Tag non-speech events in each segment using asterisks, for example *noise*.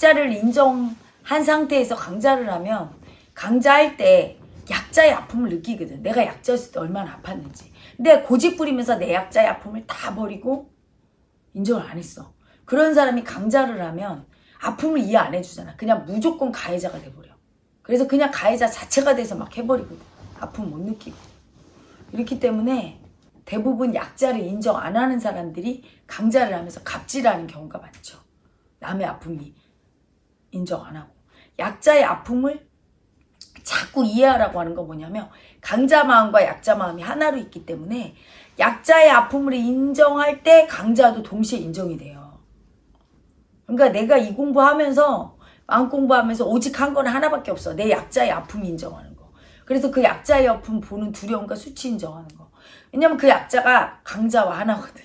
약자를 인정한 상태에서 강자를 하면 강자할 때 약자의 아픔을 느끼거든. 내가 약자였을 때 얼마나 아팠는지. 근데 고집 부리면서 내 약자의 아픔을 다 버리고 인정을 안 했어. 그런 사람이 강자를 하면 아픔을 이해 안 해주잖아. 그냥 무조건 가해자가 돼버려. 그래서 그냥 가해자 자체가 돼서 막 해버리거든. 아픔 못 느끼고. 이렇기 때문에 대부분 약자를 인정 안 하는 사람들이 강자를 하면서 갑질하는 경우가 많죠. 남의 아픔이 인정 안 하고. 약자의 아픔을 자꾸 이해하라고 하는 건 뭐냐면 강자 마음과 약자 마음이 하나로 있기 때문에 약자의 아픔을 인정할 때 강자도 동시에 인정이 돼요. 그러니까 내가 이 공부하면서 마음 공부하면서 오직 한 건 하나밖에 없어. 내 약자의 아픔 인정하는 거. 그래서 그 약자의 아픔 보는 두려움과 수치 인정하는 거. 왜냐면 그 약자가 강자와 하나거든.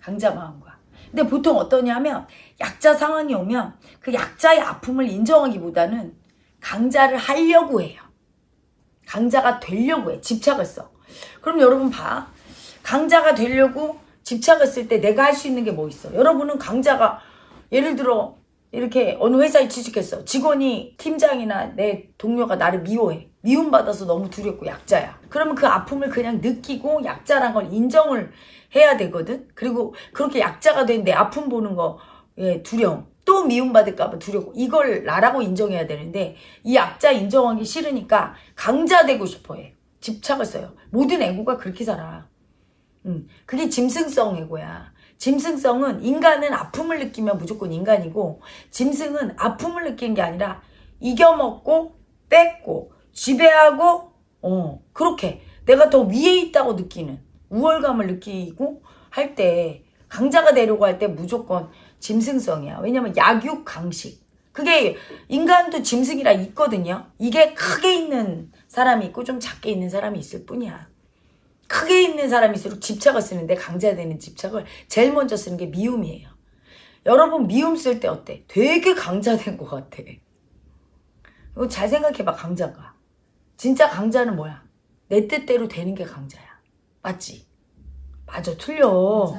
강자 마음과. 근데 보통 어떠냐면 약자 상황이 오면 그 약자의 아픔을 인정하기보다는 강자를 하려고 해요. 강자가 되려고 해. 집착을 써. 그럼 여러분 봐. 강자가 되려고 집착을 쓸 때 내가 할 수 있는 게 뭐 있어? 여러분은 강자가 예를 들어 이렇게 어느 회사에 취직했어. 직원이 팀장이나 내 동료가 나를 미워해. 미움받아서 너무 두렵고 약자야. 그러면 그 아픔을 그냥 느끼고 약자란 걸 인정을 해야 되거든. 그리고 그렇게 약자가 된 내 아픔 보는 거 예, 두려움. 또 미움받을까봐 두렵고 이걸 나라고 인정해야 되는데 이 약자 인정하기 싫으니까 강자 되고 싶어해. 집착을 써요. 모든 애고가 그렇게 살아. 음, 그게 짐승성 애고야. 짐승성은 인간은 아픔을 느끼면 무조건 인간이고 짐승은 아픔을 느끼는 게 아니라 이겨먹고 뺏고 지배하고 어 그렇게 내가 더 위에 있다고 느끼는 우월감을 느끼고 할 때 강자가 되려고 할 때 무조건 짐승성이야. 왜냐면 약육 강식. 그게 인간도 짐승이라 있거든요. 이게 크게 있는 사람이 있고 좀 작게 있는 사람이 있을 뿐이야. 크게 있는 사람일수록 집착을 쓰는데 강자되는 집착을 제일 먼저 쓰는 게 미움이에요. 여러분 미움 쓸 때 어때? 되게 강자된 것 같아. 이거 잘 생각해봐 강자가. 진짜 강자는 뭐야? 내 뜻대로 되는 게 강자야. 맞지? 맞아 틀려.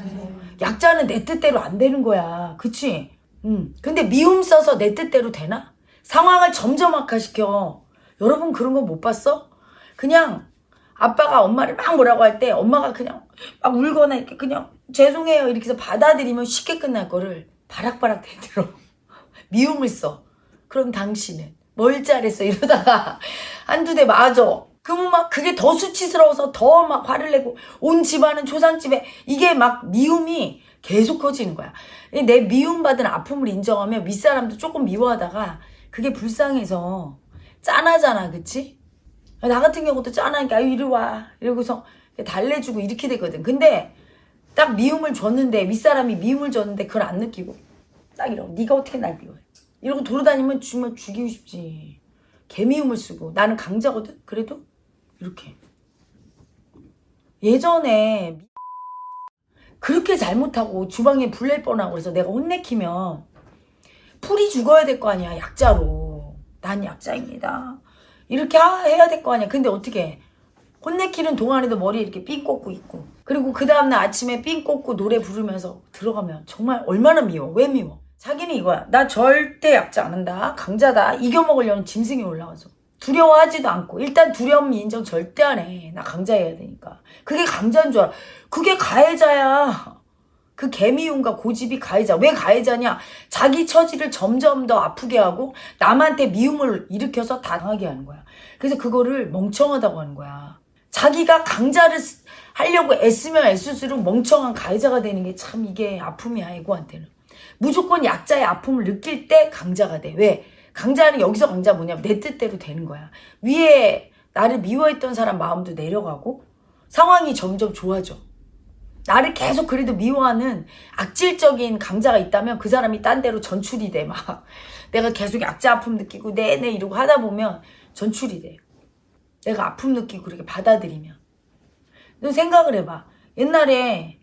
약자는 내 뜻대로 안 되는 거야. 그치? 응. 근데 미움 써서 내 뜻대로 되나? 상황을 점점 악화시켜. 여러분 그런 거 못 봤어? 그냥 아빠가 엄마를 막 뭐라고 할 때 엄마가 그냥 막 울거나 이렇게 그냥 죄송해요 이렇게 해서 받아들이면 쉽게 끝날 거를 바락바락 대들어 *laughs* 미움을 써 그럼 당신은 뭘 잘했어 이러다가 *laughs* 한두 대 맞아 그러면 막 그게 더 수치스러워서 더 막 화를 내고 온 집안은 조상집에 이게 막 미움이 계속 커지는 거야. 내 미움받은 아픔을 인정하면 윗사람도 조금 미워하다가 그게 불쌍해서 짠하잖아 그치? 나 같은 경우도 짠하니까 이리 와. 이러고서 달래주고 이렇게 되거든. 근데 딱 미움을 줬는데 윗사람이 미움을 줬는데 그걸 안 느끼고 딱 이러고 네가 어떻게 날 미워해? 이러고 돌아다니면 주면 죽이고 싶지. 개미움을 쓰고. 나는 강자거든 그래도 이렇게 예전에 그렇게 잘못하고 주방에 불낼 뻔하고 그래서 내가 혼내키면 풀이 죽어야 될 거 아니야 약자로 난 약자입니다 이렇게 해야 될 거 아니야. 근데 어떻게 혼내키는 동안에도 머리에 이렇게 삥 꽂고 있고 그리고 그 다음날 아침에 삥 꽂고 노래 부르면서 들어가면 정말 얼마나 미워. 왜 미워? 자기는 이거야. 나 절대 약자 안 한다. 강자다. 이겨먹으려는 짐승이 올라와서. 두려워하지도 않고 일단 두려움 인정 절대 안 해. 나 강자여야 되니까. 그게 강자인 줄 알아. 그게 가해자야. 그 개미움과 고집이 가해자. 왜 가해자냐? 자기 처지를 점점 더 아프게 하고 남한테 미움을 일으켜서 당하게 하는 거야. 그래서 그거를 멍청하다고 하는 거야. 자기가 강자를 하려고 애쓰면 애쓸수록 멍청한 가해자가 되는 게 참 이게 아픔이야, 에고한테는. 무조건 약자의 아픔을 느낄 때 강자가 돼. 왜? 강자는 여기서 강자 뭐냐면 내 뜻대로 되는 거야. 위에 나를 미워했던 사람 마음도 내려가고 상황이 점점 좋아져. 나를 계속 그래도 미워하는 악질적인 강자가 있다면 그 사람이 딴 데로 전출이 돼. 막 내가 계속 약자 아픔 느끼고 네네 이러고 하다 보면 전출이 돼. 내가 아픔 느끼고 그렇게 받아들이면. 너 생각을 해봐. 옛날에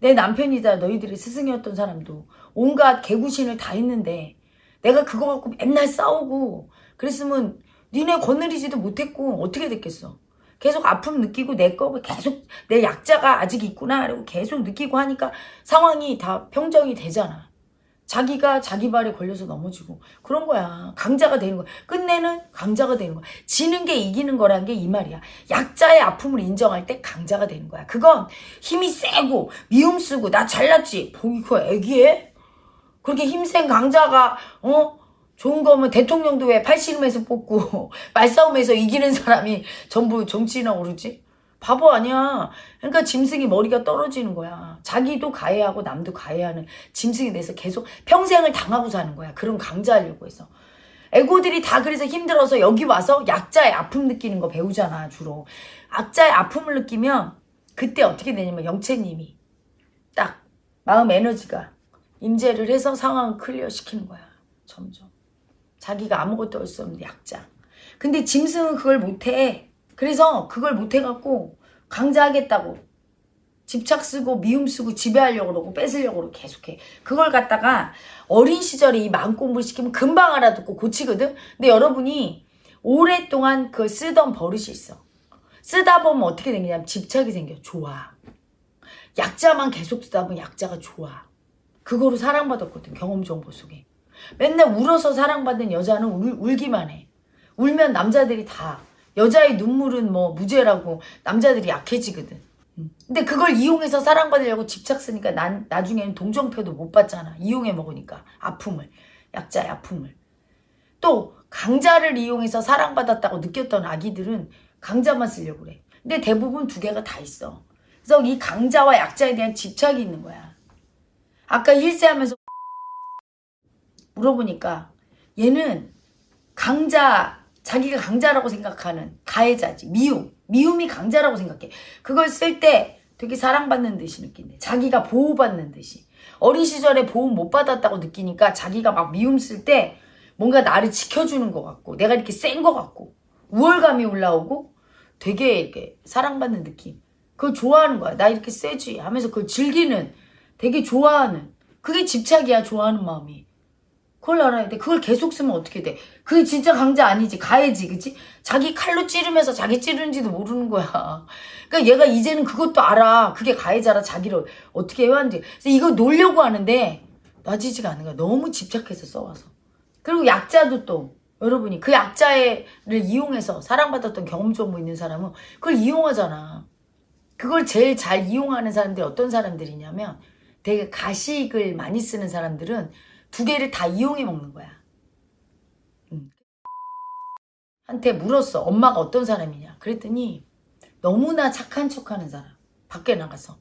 내 남편이다 너희들이 스승이었던 사람도 온갖 개구신을 다 했는데 내가 그거 갖고 맨날 싸우고 그랬으면 니네 거느리지도 못했고 어떻게 됐겠어. 계속 아픔 느끼고 내거 계속 내 약자가 아직 있구나 이러고 계속 느끼고 하니까 상황이 다 평정이 되잖아. 자기가 자기 발에 걸려서 넘어지고 그런 거야. 강자가 되는 거야. 끝내는 강자가 되는 거야. 지는 게 이기는 거란 게 이 말이야. 약자의 아픔을 인정할 때 강자가 되는 거야. 그건 힘이 세고 미움 쓰고 나 잘났지. 뭐 이거 애기해? 그렇게 힘센 강자가 어 좋은 거면 대통령도 왜 팔씨름에서 뽑고 *laughs* 말싸움에서 이기는 사람이 전부 정치인하고 그러지? 바보 아니야. 그러니까 짐승이 머리가 떨어지는 거야. 자기도 가해하고 남도 가해하는 짐승이 돼서 계속 평생을 당하고 사는 거야. 그런 강자하려고 해서. 애고들이 다 그래서 힘들어서 여기 와서 약자의 아픔 느끼는 거 배우잖아, 주로. 약자의 아픔을 느끼면 그때 어떻게 되냐면 영채님이 딱 마음 에너지가 임재를 해서 상황을 클리어 시키는 거야. 점점. 자기가 아무것도 할 수 없는 약자. 근데 짐승은 그걸 못해. 그래서 그걸 못해갖고 강자하겠다고 집착 쓰고 미움 쓰고 지배하려고 그러고 뺏으려고 그러고 계속해. 그걸 갖다가 어린 시절에 이 마음 공부를 시키면 금방 알아듣고 고치거든? 근데 여러분이 오랫동안 그걸 쓰던 버릇이 있어. 쓰다 보면 어떻게 생기냐면 집착이 생겨. 좋아. 약자만 계속 쓰다 보면 약자가 좋아. 그거로 사랑받았거든. 경험 정보 속에. 맨날 울어서 사랑받는 여자는 울, 울기만 해. 울면 남자들이 다 여자의 눈물은 뭐 무죄라고 남자들이 약해지거든. 음. 근데 그걸 이용해서 사랑받으려고 집착 쓰니까 난 나중에는 동정표도 못 받잖아. 이용해 먹으니까 아픔을 약자의 아픔을. 또 강자를 이용해서 사랑받았다고 느꼈던 아기들은 강자만 쓰려고 그래. 근데 대부분 두 개가 다 있어. 그래서 이 강자와 약자에 대한 집착이 있는 거야. 아까 힐세하면서 물어보니까 얘는 강자 자기가 강자라고 생각하는 가해자지. 미움. 미움이 강자라고 생각해. 그걸 쓸 때 되게 사랑받는 듯이 느낀대. 자기가 보호받는 듯이. 어린 시절에 보호 못 받았다고 느끼니까 자기가 막 미움 쓸 때 뭔가 나를 지켜주는 것 같고 내가 이렇게 센 것 같고 우월감이 올라오고 되게 이렇게 사랑받는 느낌. 그걸 좋아하는 거야. 나 이렇게 세지 하면서 그걸 즐기는 되게 좋아하는 그게 집착이야 좋아하는 마음이 그걸 알아야 돼. 그걸 계속 쓰면 어떻게 돼? 그게 진짜 강자 아니지. 가해지, 그치? 자기 칼로 찌르면서 자기 찌르는지도 모르는 거야. *laughs* 그러니까 얘가 이제는 그것도 알아. 그게 가해자라 자기를 어떻게 해왔는지. 그래서 이거 놀려고 하는데 놔지지가 않는 거야. 너무 집착해서 써와서. 그리고 약자도 또 여러분이 그 약자를 이용해서 사랑받았던 경험 정보 있는 사람은 그걸 이용하잖아. 그걸 제일 잘 이용하는 사람들이 어떤 사람들이냐면 되게 가식을 많이 쓰는 사람들은 두 개를 다 이용해 먹는 거야. 응. 한테 물었어. 엄마가 어떤 사람이냐. 그랬더니 너무나 착한 척하는 사람. 밖에 나가서.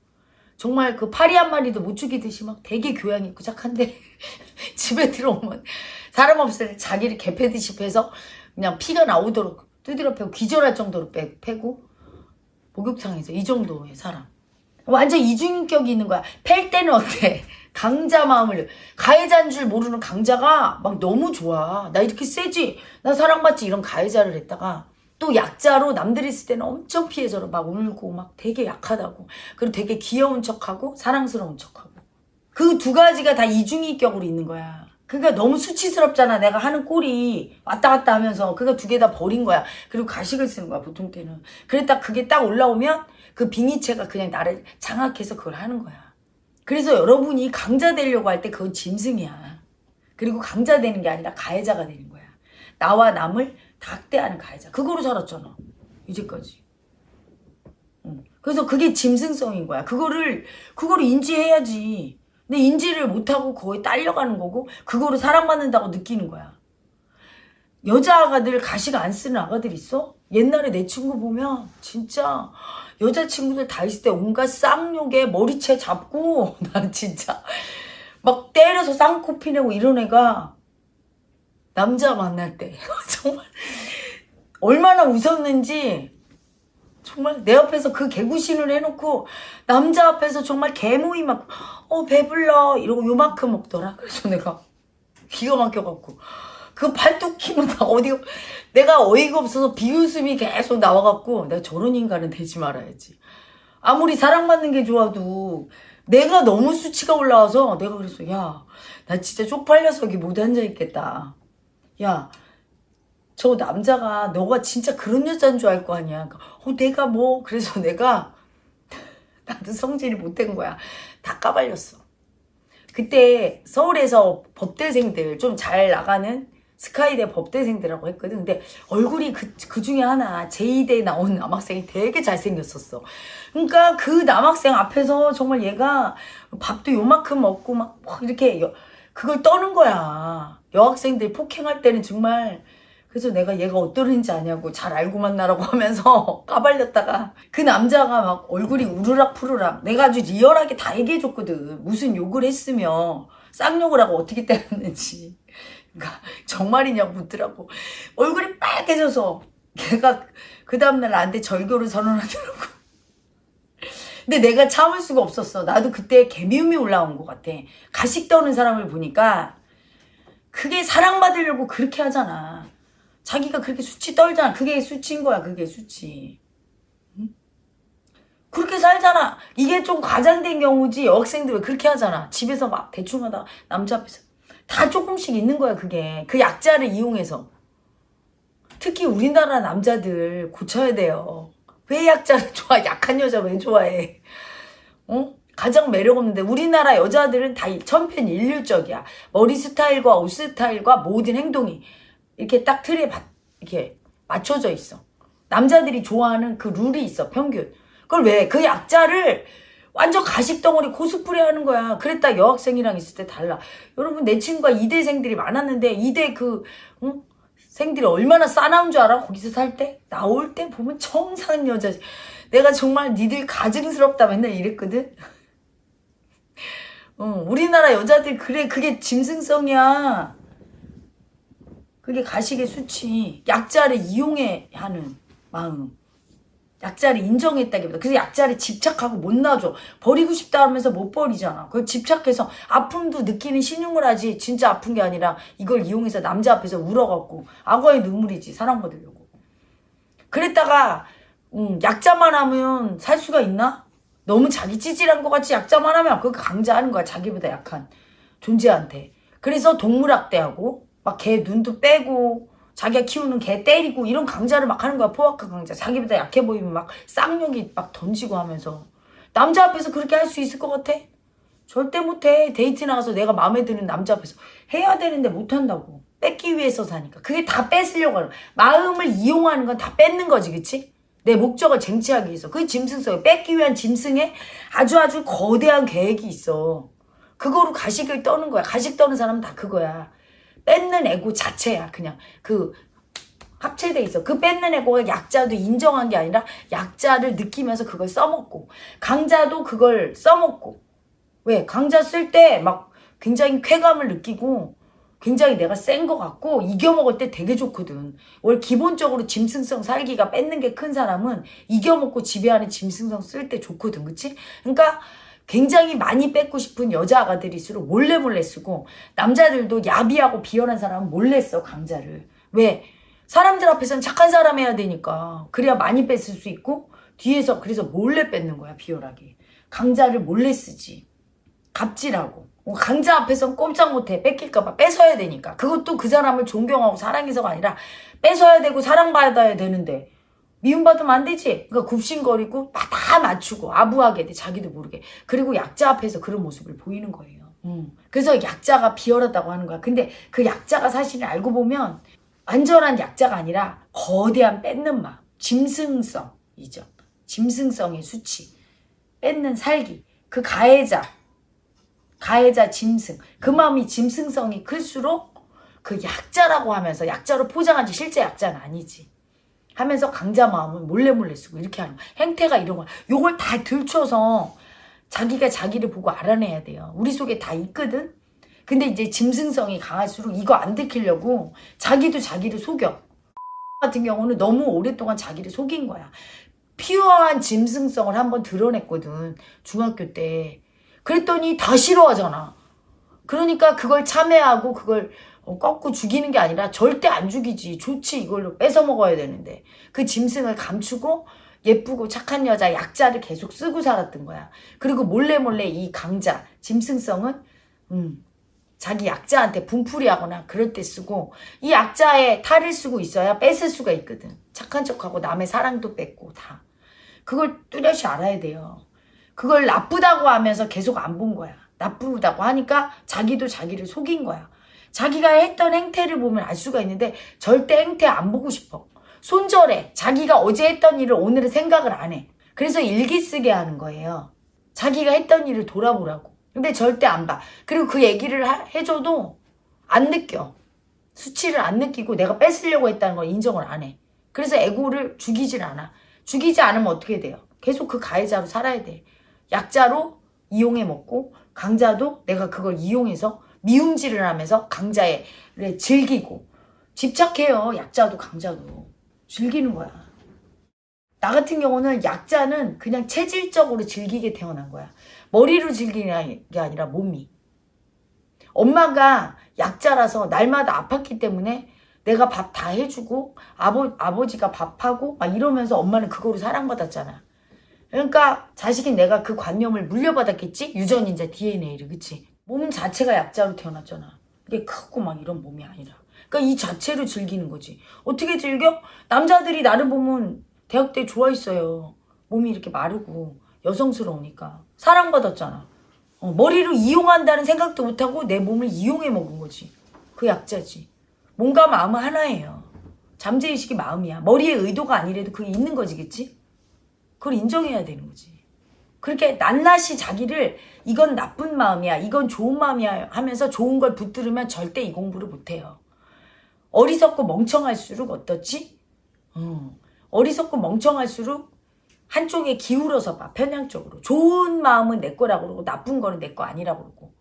정말 그 파리 한 마리도 못 죽이듯이 막 되게 교양 있고 착한데 집에 들어오면 사람 없을 때 자기를 개패듯이 패서 그냥 피가 나오도록 두드려 패고 기절할 정도로 빼, 패고 목욕탕에서 이 정도의 사람. 완전 이중인격이 있는 거야. 팰 때는 어때? *laughs* 강자 마음을 가해자인 줄 모르는 강자가 막 너무 좋아. 나 이렇게 세지? 나 사랑받지? 이런 가해자를 했다가 또 약자로 남들이 있을 때는 엄청 피해자로 막 울고 막 되게 약하다고. 그리고 되게 귀여운 척하고 사랑스러운 척하고. 그 두 가지가 다 이중인격으로 있는 거야. 그러니까 너무 수치스럽잖아. 내가 하는 꼴이 왔다 갔다 하면서 그거 두 개 다 버린 거야. 그리고 가식을 쓰는 거야. 보통 때는. 그랬다 그게 딱 올라오면 그 빙의체가 그냥 나를 장악해서 그걸 하는 거야. 그래서 여러분이 강자 되려고 할 때 그건 짐승이야. 그리고 강자 되는 게 아니라 가해자가 되는 거야. 나와 남을 닥대하는 가해자. 그거로 살았잖아. 이제까지. 응. 그래서 그게 짐승성인 거야. 그거를, 그거를 인지해야지. 근데 인지를 못하고 거의 딸려가는 거고, 그거로 사랑받는다고 느끼는 거야. 여자 아가들 가식 안 쓰는 아가들 있어? 옛날에 내 친구 보면 진짜 여자친구들 다 있을 때 온갖 쌍욕에 머리채 잡고 *laughs* 난 진짜 막 때려서 쌍코 피 내고 이런 애가 남자 만날 때 *laughs* 정말 얼마나 웃었는지 정말 내 앞에서 그 개구신을 해놓고 남자 앞에서 정말 개모이 막 어 배불러 이러고 요만큼 먹더라 그래서 내가 기가 막혀갖고 그 발톱키면 다 어디 내가 어이가 없어서 비웃음이 계속 나와갖고 내가 저런 인간은 되지 말아야지. 아무리 사랑받는 게 좋아도 내가 너무 수치가 올라와서 내가 그랬어. 야, 나 진짜 쪽팔려서 여기 못 앉아있겠다. 야, 저 남자가 너가 진짜 그런 여자인 줄 알 거 아니야. 어, 내가 뭐 그래서 *laughs* 내가 나도 성질이 못 된 거야. 다 까발렸어. 그때 서울에서 법대생들 좀 잘 나가는 스카이대 법대생들하고 했거든. 근데 얼굴이 그, 그 중에 하나 제2대 나온 남학생이 되게 잘생겼었어. 그러니까 그 남학생 앞에서 정말 얘가 밥도 요만큼 먹고 막, 막 이렇게 여- 그걸 떠는 거야. 여학생들 폭행할 때는 정말 그래서 내가 얘가 어떠는지 아냐고 잘 알고 만나라고 *laughs* 하면서 까발렸다가 그 남자가 막 얼굴이 우르락 푸르락 내가 아주 리얼하게 다 얘기해줬거든. 무슨 욕을 했으며 쌍욕을 하고 어떻게 때렸는지. 그러니까 정말이냐고 묻더라고. 얼굴이 빨개져서 걔가 그 다음날 나한테 절교를 선언하더라고. 근데 내가 참을 수가 없었어. 나도 그때 개미움이 올라온 것 같아. 가식 떠는 사람을 보니까 그게 사랑받으려고 그렇게 하잖아. 자기가 그렇게 수치 떨잖아. 그게 수치인 거야. 그게 수치. 응? 그렇게 살잖아. 이게 좀 과장된 경우지. 여학생들 왜 그렇게 하잖아. 집에서 막 대충 하다가 남자 앞에서. 다 조금씩 있는 거야, 그게. 그 약자를 이용해서. 특히 우리나라 남자들 고쳐야 돼요. 왜 약자를 *laughs* 좋아? 약한 여자 왜 좋아해? 어? 가장 매력 없는데 우리나라 여자들은 다 천편일률적이야. 머리 스타일과 옷 스타일과 모든 행동이 이렇게 딱 틀에 바- 이렇게 맞춰져 있어. 남자들이 좋아하는 그 룰이 있어, 평균. 그걸 왜? 그 약자를 완전 가식덩어리 코스프레 하는 거야. 그랬다 여학생이랑 있을 때 달라. 여러분, 내 친구가 이대생들이 많았는데, 이대 그, 응? 생들이 얼마나 싸나운 줄 알아? 거기서 살 때? 나올 때 보면 청산 여자. 내가 정말 니들 가증스럽다 맨날 이랬거든? *laughs* 어, 우리나라 여자들, 그래, 그게 짐승성이야. 그게 가식의 수치. 약자를 이용해 하는 마음. 약자를 인정했다기보다. 그래서 약자를 집착하고 못 놔줘. 버리고 싶다 하면서 못 버리잖아. 그걸 집착해서 아픔도 느끼는 신용을 하지. 진짜 아픈 게 아니라 이걸 이용해서 남자 앞에서 울어갖고 악어의 눈물이지. 사랑받으려고. 그랬다가 음, 약자만 하면 살 수가 있나? 너무 자기 찌질한 것 같이 약자만 하면 그거 강자하는 거야. 자기보다 약한 존재한테. 그래서 동물학대하고 막 개 눈도 빼고 자기가 키우는 개 때리고 이런 강자를 막 하는 거야. 포악한 강자. 자기보다 약해 보이면 막 쌍욕이 막 던지고 하면서 남자 앞에서 그렇게 할 수 있을 것 같아? 절대 못해. 데이트 나가서 내가 마음에 드는 남자 앞에서 해야 되는데 못한다고. 뺏기 위해서 사니까. 그게 다 뺏으려고 하는. 마음을 이용하는 건 다 뺏는 거지, 그치? 내 목적을 쟁취하기 위해서. 그게 짐승성이야. 뺏기 위한 짐승에 아주 아주 거대한 계획이 있어. 그거로 가식을 떠는 거야. 가식 떠는 사람은 다 그거야. 뺏는 에고 자체야. 그냥 그 합체돼 있어. 그 뺏는 에고가 약자도 인정한 게 아니라 약자를 느끼면서 그걸 써먹고 강자도 그걸 써먹고 왜 강자 쓸 때 막 굉장히 쾌감을 느끼고 굉장히 내가 센 것 같고 이겨먹을 때 되게 좋거든. 원래 기본적으로 짐승성 살기가 뺏는 게 큰 사람은 이겨먹고 지배하는 짐승성 쓸 때 좋거든. 그치? 그러니까 굉장히 많이 뺏고 싶은 여자 아가들일수록 몰래 몰래 쓰고 남자들도 야비하고 비열한 사람은 몰래 써 강자를. 왜? 사람들 앞에서는 착한 사람 해야 되니까. 그래야 많이 뺏을 수 있고 뒤에서 그래서 몰래 뺏는 거야 비열하게. 강자를 몰래 쓰지. 갑질하고. 어, 강자 앞에선 꼼짝 못해. 뺏길까봐 뺏어야 되니까. 그것도 그 사람을 존경하고 사랑해서가 아니라 뺏어야 되고 사랑받아야 되는데 미움받으면 안 되지. 그러니까 굽신거리고 다- 다 맞추고 아부하게 돼. 자기도 모르게. 그리고 약자 앞에서 그런 모습을 보이는 거예요. 음. 그래서 약자가 비열하다고 하는 거야. 근데 그 약자가 사실은 알고 보면 완전한 약자가 아니라 거대한 뺏는 마음. 짐승성이죠. 짐승성의 수치. 뺏는 살기. 그 가해자. 가해자 짐승. 그 마음이 짐승성이 클수록 그 약자라고 하면서 약자로 포장하지 실제 약자는 아니지. 하면서 강자 마음을 몰래 몰래 쓰고 이렇게 하는 거야. 행태가 이런 거야. 요걸 다 들춰서 자기가 자기를 보고 알아내야 돼요. 우리 속에 다 있거든. 근데 이제 짐승성이 강할수록 이거 안 들키려고 자기도 자기를 속여. 같은 경우는 너무 오랫동안 자기를 속인 거야. 피어한 짐승성을 한번 드러냈거든. 중학교 때. 그랬더니 다 싫어하잖아. 그러니까 그걸 참회하고 그걸 어, 꺾고 죽이는 게 아니라 절대 안 죽이지. 좋지. 이걸로 뺏어 먹어야 되는데. 그 짐승을 감추고 예쁘고 착한 여자 약자를 계속 쓰고 살았던 거야. 그리고 몰래 몰래 이 강자 짐승성은 음, 자기 약자한테 분풀이하거나 그럴 때 쓰고 이 약자의 탈을 쓰고 있어야 뺏을 수가 있거든. 착한 척하고 남의 사랑도 뺏고 다. 그걸 뚜렷이 알아야 돼요. 그걸 나쁘다고 하면서 계속 안 본 거야. 나쁘다고 하니까 자기도 자기를 속인 거야. 자기가 했던 행태를 보면 알 수가 있는데 절대 행태 안 보고 싶어. 손절해. 자기가 어제 했던 일을 오늘은 생각을 안 해. 그래서 일기 쓰게 하는 거예요. 자기가 했던 일을 돌아보라고. 근데 절대 안 봐. 그리고 그 얘기를 하- 해줘도 안 느껴. 수치를 안 느끼고 내가 뺏으려고 했다는 걸 인정을 안 해. 그래서 에고를 죽이질 않아. 죽이지 않으면 어떻게 돼요? 계속 그 가해자로 살아야 돼. 약자로 이용해 먹고 강자도 내가 그걸 이용해서 미움질을 하면서 강자를 즐기고 집착해요. 약자도 강자도 즐기는 거야. 나 같은 경우는 약자는 그냥 체질적으로 즐기게 태어난 거야. 머리로 즐기는 게 아니라 몸이. 엄마가 약자라서 날마다 아팠기 때문에 내가 밥 다 해주고 아버, 아버지가 밥하고 막 이러면서 엄마는 그거로 사랑받았잖아. 그러니까 자식인 내가 그 관념을 물려받았겠지? 유전인자 DNA를 그치? 몸 자체가 약자로 태어났잖아. 이게 크고 막 이런 몸이 아니라. 그러니까 이 자체로 즐기는 거지. 어떻게 즐겨? 남자들이 나를 보면 대학 때 좋아했어요. 몸이 이렇게 마르고 여성스러우니까. 사랑받았잖아. 어, 머리로 이용한다는 생각도 못하고 내 몸을 이용해 먹은 거지. 그 약자지. 몸과 마음은 하나예요. 잠재의식이 마음이야. 머리의 의도가 아니래도 그게 있는 거지, 그치? 그걸 인정해야 되는 거지. 그렇게 낱낱이 자기를 이건 나쁜 마음이야, 이건 좋은 마음이야 하면서 좋은 걸 붙들으면 절대 이 공부를 못해요. 어리석고 멍청할수록 어떻지? 어, 어리석고 멍청할수록 한쪽에 기울어서 봐, 편향적으로. 좋은 마음은 내 거라고 그러고 나쁜 거는 내 거 아니라고 그러고.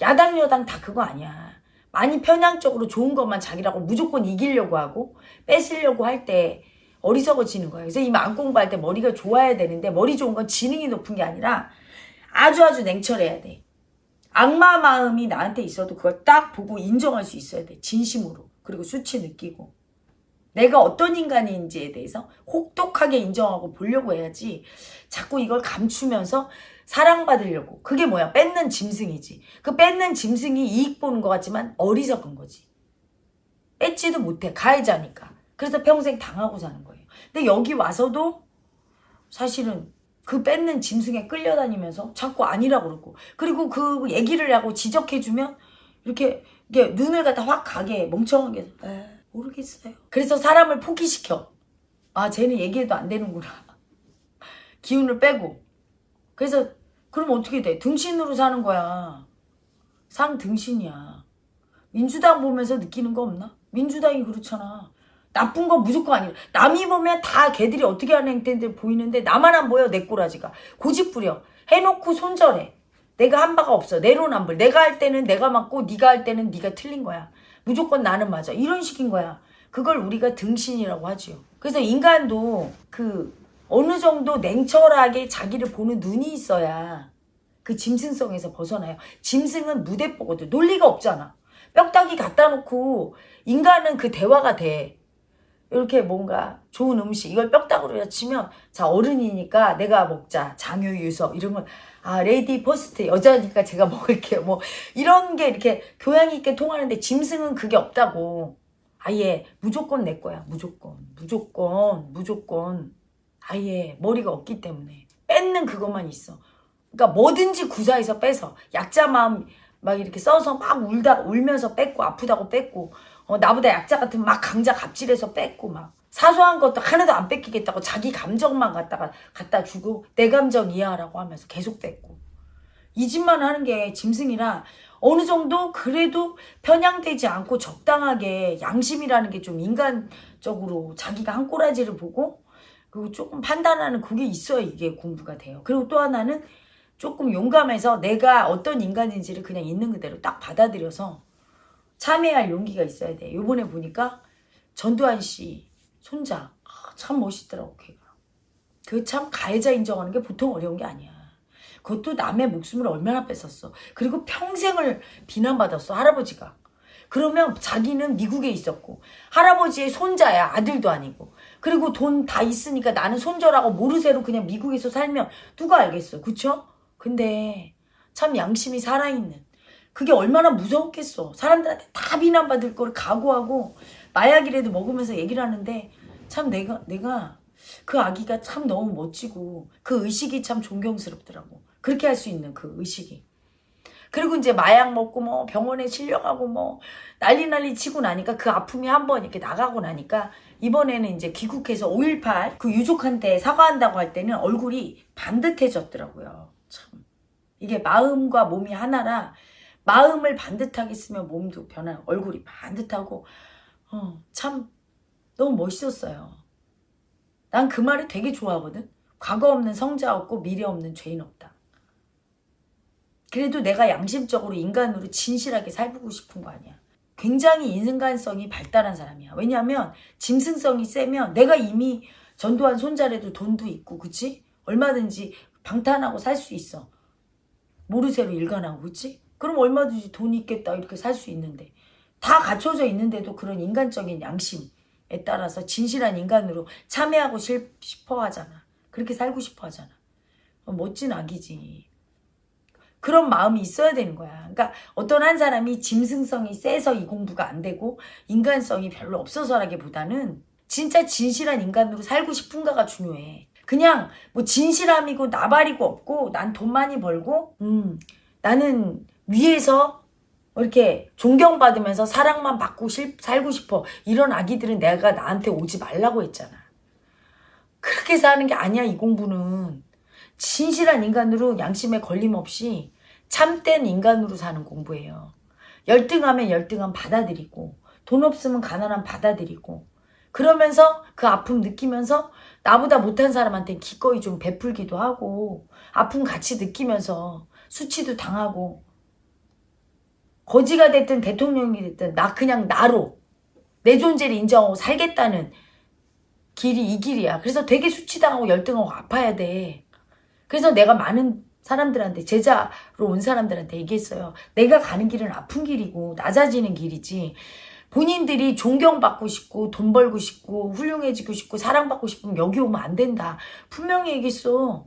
야당, 여당 다 그거 아니야. 많이 편향적으로 좋은 것만 자기라고 무조건 이기려고 하고 뺏으려고 할 때 어리석어지는 거예요. 그래서 이 마음 공부할 때 머리가 좋아야 되는데 머리 좋은 건 지능이 높은 게 아니라 아주 아주 냉철해야 돼. 악마 마음이 나한테 있어도 그걸 딱 보고 인정할 수 있어야 돼. 진심으로. 그리고 수치 느끼고. 내가 어떤 인간인지에 대해서 혹독하게 인정하고 보려고 해야지 자꾸 이걸 감추면서 사랑받으려고. 그게 뭐야? 뺏는 짐승이지. 그 뺏는 짐승이 이익 보는 것 같지만 어리석은 거지. 뺏지도 못해. 가해자니까. 그래서 평생 당하고 사는 거예요. 근데 여기 와서도 사실은 그 뺏는 짐승에 끌려다니면서 자꾸 아니라고 그러고 그리고 그 얘기를 하고 지적해주면 이렇게 이게 눈을 갖다 확 가게 멍청하게 에 모르겠어요. 그래서 사람을 포기시켜. 아 쟤는 얘기해도 안 되는구나. *laughs* 기운을 빼고. 그래서 그럼 어떻게 돼? 등신으로 사는 거야. 상 등신이야. 민주당 보면서 느끼는 거 없나? 민주당이 그렇잖아. 나쁜 건 무조건 아니야. 남이 보면 다 걔들이 어떻게 하는 행태들 보이는데 나만 안 보여 내 꼬라지가. 고집 부려. 해놓고 손절해. 내가 한 바가 없어. 내로남불. 내가 할 때는 내가 맞고 네가 할 때는 네가 틀린 거야. 무조건 나는 맞아. 이런 식인 거야. 그걸 우리가 등신이라고 하지요. 그래서 인간도 그 어느 정도 냉철하게 자기를 보는 눈이 있어야 그 짐승성에서 벗어나요. 짐승은 무대뽀거든. 논리가 없잖아. 뼈다귀 갖다 놓고 인간은 그 대화가 돼. 이렇게 뭔가 좋은 음식 이걸 뼈다구로 치면 자 어른이니까 내가 먹자. 장유유서. 이런 걸아 lady first. 여자니까 제가 *laughs* 먹을게요. 뭐 이런 게 이렇게 교양 있게 통하는데 짐승은 그게 없다고. 아예 무조건 내 거야. 무조건. 무조건. 무조건. 아예 머리가 없기 때문에. 뺏는 그것만 있어. 그러니까 뭐든지 구사해서 뺏어. 약자 마음 막 이렇게 써서 막 울다 울면서 뺏고 아프다고 뺏고 어, 나보다 약자 같은 막 강자 갑질해서 뺏고 막 사소한 것도 하나도 안 뺏기겠다고 자기 감정만 갖다가 갖다 주고 내 감정 이해하라고 하면서 계속 뺏고 이 짓만 하는 게 짐승이라 어느 정도 그래도 편향되지 않고 적당하게 양심이라는 게 좀 인간적으로 자기가 한 꼬라지를 보고 그리고 조금 판단하는 그게 있어야 이게 공부가 돼요. 그리고 또 하나는 조금 용감해서 내가 어떤 인간인지를 그냥 있는 그대로 딱 받아들여서 참여할 용기가 있어야 돼. 요번에 보니까 전두환 씨 손자 아, 참 멋있더라고 걔가. 그 참 가해자 인정하는 게 보통 어려운 게 아니야. 그것도 남의 목숨을 얼마나 뺏었어. 그리고 평생을 비난받았어 할아버지가. 그러면 자기는 미국에 있었고 할아버지의 손자야 아들도 아니고 그리고 돈 다 있으니까 나는 손절하고 모르쇠로 그냥 미국에서 살면 누가 알겠어 그쵸? 근데 참 양심이 살아있는 그게 얼마나 무서웠겠어. 사람들한테 다 비난받을 걸 각오하고 마약이라도 먹으면서 얘기를 하는데 참 내가 내가 그 아기가 참 너무 멋지고 그 의식이 참 존경스럽더라고. 그렇게 할 수 있는 그 의식이. 그리고 이제 마약 먹고 뭐 병원에 실려가고 뭐 난리 난리 치고 나니까 그 아픔이 한 번 이렇게 나가고 나니까 이번에는 이제 귀국해서 5.18 그 유족한테 사과한다고 할 때는 얼굴이 반듯해졌더라고요. 참. 이게 마음과 몸이 하나라 마음을 반듯하게 쓰면 몸도 변하고 얼굴이 반듯하고 어, 참 너무 멋있었어요. 난 그 말을 되게 좋아하거든. 과거 없는 성자 없고 미래 없는 죄인 없다. 그래도 내가 양심적으로 인간으로 진실하게 살고 싶은 거 아니야. 굉장히 인간성이 발달한 사람이야. 왜냐하면 짐승성이 세면 내가 이미 전두환 손자래도 돈도 있고 그치? 얼마든지 방탄하고 살 수 있어. 모르쇠로 일관하고 그치? 그럼 얼마든지 돈 있겠다 이렇게 살 수 있는데 다 갖춰져 있는데도 그런 인간적인 양심에 따라서 진실한 인간으로 참여하고 싶- 싶어 하잖아. 그렇게 살고 싶어 하잖아. 어, 멋진 아기지. 그런 마음이 있어야 되는 거야. 그러니까 어떤 한 사람이 짐승성이 세서 이 공부가 안 되고 인간성이 별로 없어서라기보다는 진짜 진실한 인간으로 살고 싶은가가 중요해. 그냥 뭐 진실함이고 나발이고 없고 난 돈 많이 벌고 음 나는 위에서 이렇게 존경받으면서 사랑만 받고 실- 살고 싶어 이런 아기들은 내가 나한테 오지 말라고 했잖아. 그렇게 사는 게 아니야 이 공부는 진실한 인간으로 양심에 걸림없이 참된 인간으로 사는 공부예요. 열등하면 열등함 받아들이고 돈 없으면 가난함 받아들이고 그러면서 그 아픔 느끼면서 나보다 못한 사람한테 기꺼이 좀 베풀기도 하고 아픔 같이 느끼면서 수치도 당하고 거지가 됐든 대통령이 됐든 나 그냥 나로 내 존재를 인정하고 살겠다는 길이 이 길이야. 그래서 되게 수치당하고 열등하고 아파야 돼. 그래서 내가 많은 사람들한테 제자로 온 사람들한테 얘기했어요. 내가 가는 길은 아픈 길이고 낮아지는 길이지. 본인들이 존경받고 싶고 돈 벌고 싶고 훌륭해지고 싶고 사랑받고 싶으면 여기 오면 안 된다. 분명히 얘기했어.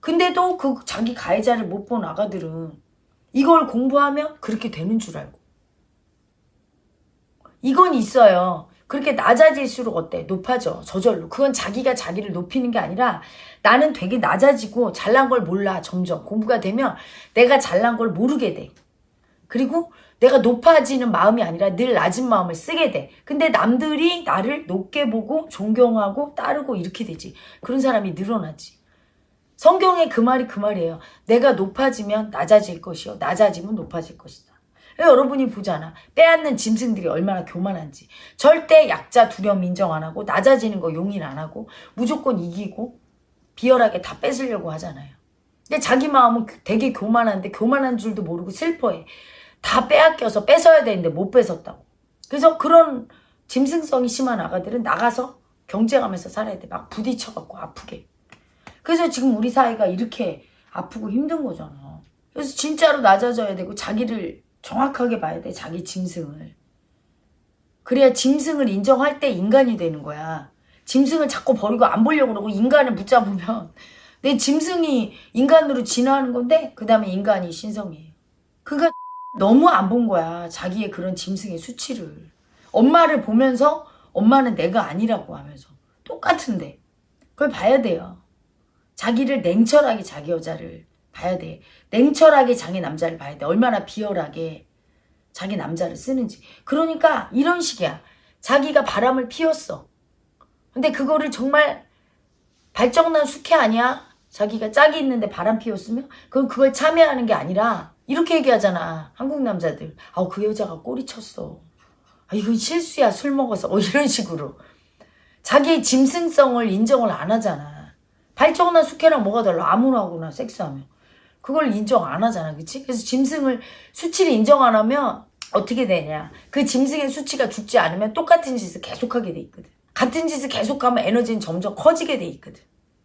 근데도 그 자기 가해자를 못 본 아가들은 이걸 공부하면 그렇게 되는 줄 알고. 이건 있어요. 그렇게 낮아질수록 어때? 높아져. 저절로. 그건 자기가 자기를 높이는 게 아니라 나는 되게 낮아지고 잘난 걸 몰라. 점점. 공부가 되면 내가 잘난 걸 모르게 돼. 그리고 내가 높아지는 마음이 아니라 늘 낮은 마음을 쓰게 돼. 근데 남들이 나를 높게 보고 존경하고 따르고 이렇게 되지. 그런 사람이 늘어나지. 성경에 그 말이 그 말이에요. 내가 높아지면 낮아질 것이요. 낮아지면 높아질 것이다. 여러분이 보잖아. 빼앗는 짐승들이 얼마나 교만한지. 절대 약자 두려움 인정 안 하고 낮아지는 거 용인 안 하고 무조건 이기고 비열하게 다 뺏으려고 하잖아요. 근데 자기 마음은 되게 교만한데 교만한 줄도 모르고 슬퍼해. 다 빼앗겨서 뺏어야 되는데 못 뺏었다고. 그래서 그런 짐승성이 심한 아가들은 나가서 경쟁하면서 살아야 돼. 막 부딪혀갖고 아프게. 그래서 지금 우리 사회가 이렇게 아프고 힘든 거잖아. 그래서 진짜로 낮아져야 되고 자기를 정확하게 봐야 돼. 자기 짐승을. 그래야 짐승을 인정할 때 인간이 되는 거야. 짐승을 자꾸 버리고 안 보려고 그러고 인간을 붙잡으면 *laughs* 내 짐승이 인간으로 진화하는 건데 그 다음에 인간이 신성이에요. 그가 *laughs* 너무 안 본 거야. 자기의 그런 짐승의 수치를. 엄마를 보면서 엄마는 내가 아니라고 하면서 똑같은데 그걸 봐야 돼요. 자기를 냉철하게 자기 여자를 봐야 돼. 냉철하게 자기 남자를 봐야 돼. 얼마나 비열하게 자기 남자를 쓰는지. 그러니까 이런 식이야. 자기가 바람을 피웠어. 근데 그거를 정말 발정난 숙회 아니야? 자기가 짝이 있는데 바람 피웠으면? 그건 그걸 참여하는 게 아니라 이렇게 얘기하잖아. 한국 남자들. 아우 그 여자가 꼬리 쳤어. 아 이건 실수야 술 먹어서. 어 이런 식으로. 자기의 짐승성을 인정을 안 하잖아. 발정난 숙회랑 뭐가 달라? 아무나 하거나 섹스하면. 그걸 인정 안 하잖아. 그치? 그래서 짐승을 수치를 인정 안 하면 어떻게 되냐. 그 짐승의 수치가 죽지 않으면 똑같은 짓을 계속하게 돼 있거든. 같은 짓을 계속하면 에너지는 점점 커지게 돼 있거든.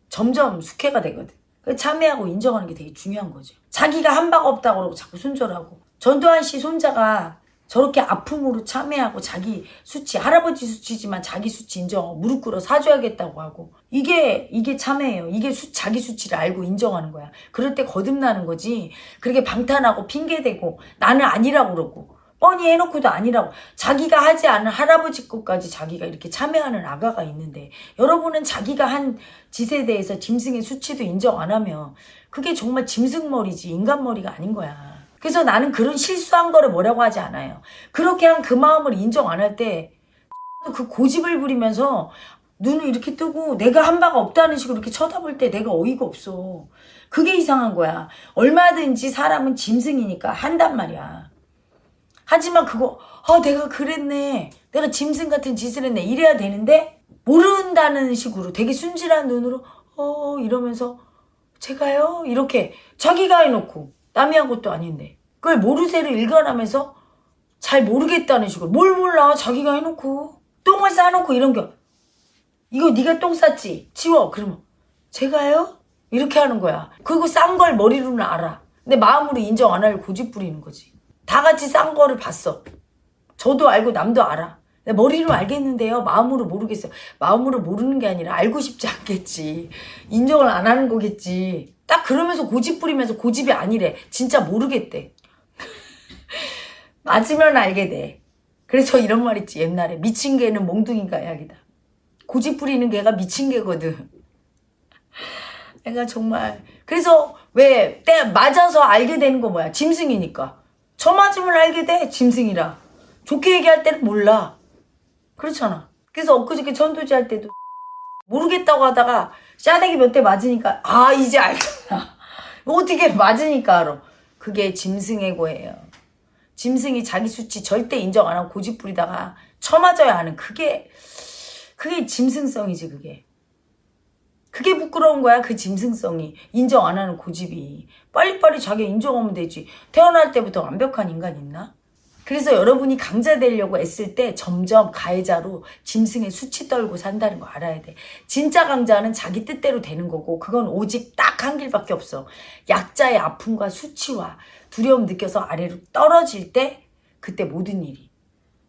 점점 숙회가 되거든. 그 참여하고 인정하는 게 되게 중요한 거죠. 자기가 한 바가 없다고 그러고 자꾸 손절하고. 전두환 씨 손자가 저렇게 아픔으로 참여하고 자기 수치, 할아버지 수치지만 자기 수치 인정하고 무릎 꿇어 사줘야겠다고 하고. 이게, 이게 참여예요. 이게 수, 자기 수치를 알고 인정하는 거야. 그럴 때 거듭나는 거지. 그렇게 방탄하고 핑계대고 나는 아니라고 그러고. 뻔히 해놓고도 아니라고. 자기가 하지 않은 할아버지 것까지 자기가 이렇게 참여하는 아가가 있는데 여러분은 자기가 한 짓에 대해서 짐승의 수치도 인정 안 하면 그게 정말 짐승머리지 인간머리가 아닌 거야. 그래서 나는 그런 실수한 거를 뭐라고 하지 않아요. 그렇게 한 그 마음을 인정 안 할 때 *laughs* 그 고집을 부리면서 눈을 이렇게 뜨고 내가 한 바가 없다는 식으로 이렇게 쳐다볼 때 내가 어이가 없어. 그게 이상한 거야. 얼마든지 사람은 짐승이니까 한단 말이야. 하지만 그거 아 내가 그랬네. 내가 짐승 같은 짓을 했네. 이래야 되는데 모른다는 식으로 되게 순진한 눈으로 어 이러면서 제가요 이렇게 자기가 해놓고 남이 한 것도 아닌데. 그걸 모르쇠로 일관하면서 잘 모르겠다는 식으로. 뭘 몰라? 자기가 해놓고. 똥을 싸놓고 이런 게 이거 네가 똥 쌌지? 치워. 그러면 제가요? 이렇게 하는 거야. 그리고 싼 걸 머리로는 알아. 근데 마음으로 인정 안 할 고집 부리는 거지. 다 같이 싼 거를 봤어. 저도 알고 남도 알아 머리로 알겠는데요. 마음으로 모르겠어요. 마음으로 모르는 게 아니라 알고 싶지 않겠지. 인정을 안 하는 거겠지. 딱 그러면서 고집 부리면서 고집이 아니래. 진짜 모르겠대. *laughs* 맞으면 알게 돼. 그래서 이런 말 있지 옛날에. 미친 개는 몽둥이가 약이다. 고집 부리는 개가 미친 개거든. *laughs* 내가 정말. 그래서 왜 때 맞아서 알게 되는 거 뭐야? 짐승이니까. 저 맞으면 알게 돼 짐승이라. 좋게 얘기할 때는 몰라 그렇잖아. 그래서 엊그저께 전도지 할 때도 모르겠다고 하다가 싸대기 몇 대 맞으니까 아 이제 알잖아. *laughs* 어떻게 맞으니까 알아 그게 짐승의 고예요. 짐승이 자기 수치 절대 인정 안 하고 고집 부리다가 쳐맞아야 하는 그게 그게 짐승성이지 그게. 그게 부끄러운 거야 그 짐승성이. 인정 안 하는 고집이. 빨리빨리 자기 인정하면 되지. 태어날 때부터 완벽한 인간 있나? 그래서 여러분이 강자 되려고 애쓸 때 점점 가해자로 짐승의 수치 떨고 산다는 거 알아야 돼. 진짜 강자는 자기 뜻대로 되는 거고 그건 오직 딱 한 길밖에 없어. 약자의 아픔과 수치와 두려움 느껴서 아래로 떨어질 때 그때 모든 일이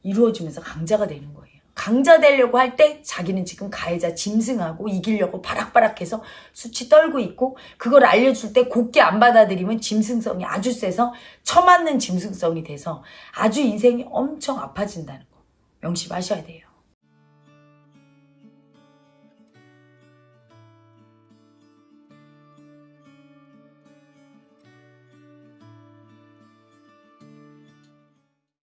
이루어지면서 강자가 되는 거예요. 강자 되려고 할 때 자기는 지금 가해자 짐승하고 이기려고 바락바락해서 수치 떨고 있고 그걸 알려줄 때 곱게 안 받아들이면 짐승성이 아주 세서 처맞는 짐승성이 돼서 아주 인생이 엄청 아파진다는 거 명심하셔야 돼요.